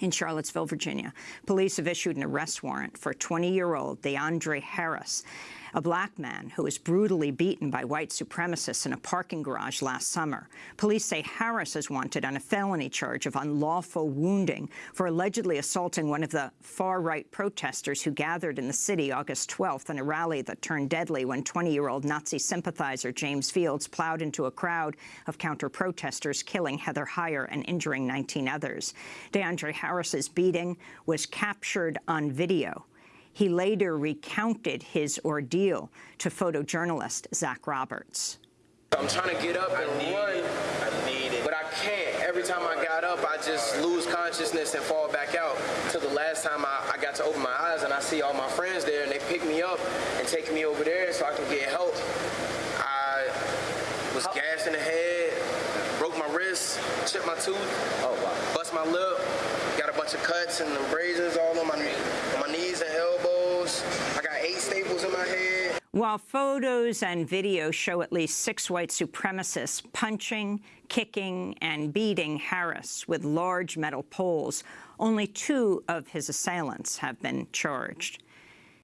In Charlottesville, Virginia, police have issued an arrest warrant for 20-year-old DeAndre Harris, a black man who was brutally beaten by white supremacists in a parking garage last summer. Police say Harris is wanted on a felony charge of unlawful wounding for allegedly assaulting one of the far-right protesters who gathered in the city August 12th in a rally that turned deadly when 20-year-old Nazi sympathizer James Fields plowed into a crowd of counter-protesters, killing Heather Heyer and injuring 19 others. DeAndre Harris's beating was captured on video. He later recounted his ordeal to photojournalist Zach Roberts. I'm trying to get up and run, but I can't. Every time I got up, I just lose consciousness and fall back out. Till the last time I, I got to open my eyes and I see all my friends there and they pick me up and take me over there so I can get help. I was gassed in the head, broke my wrist, chipped my tooth, oh, wow. bust my lip, got a bunch of cuts and abrasions all on my knees and elbows. I got eight staples in my head. While photos and video show at least six white supremacists punching, kicking and beating Harris with large metal poles, only two of his assailants have been charged.